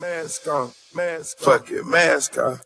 Mask on, mask, fuck it, mask on.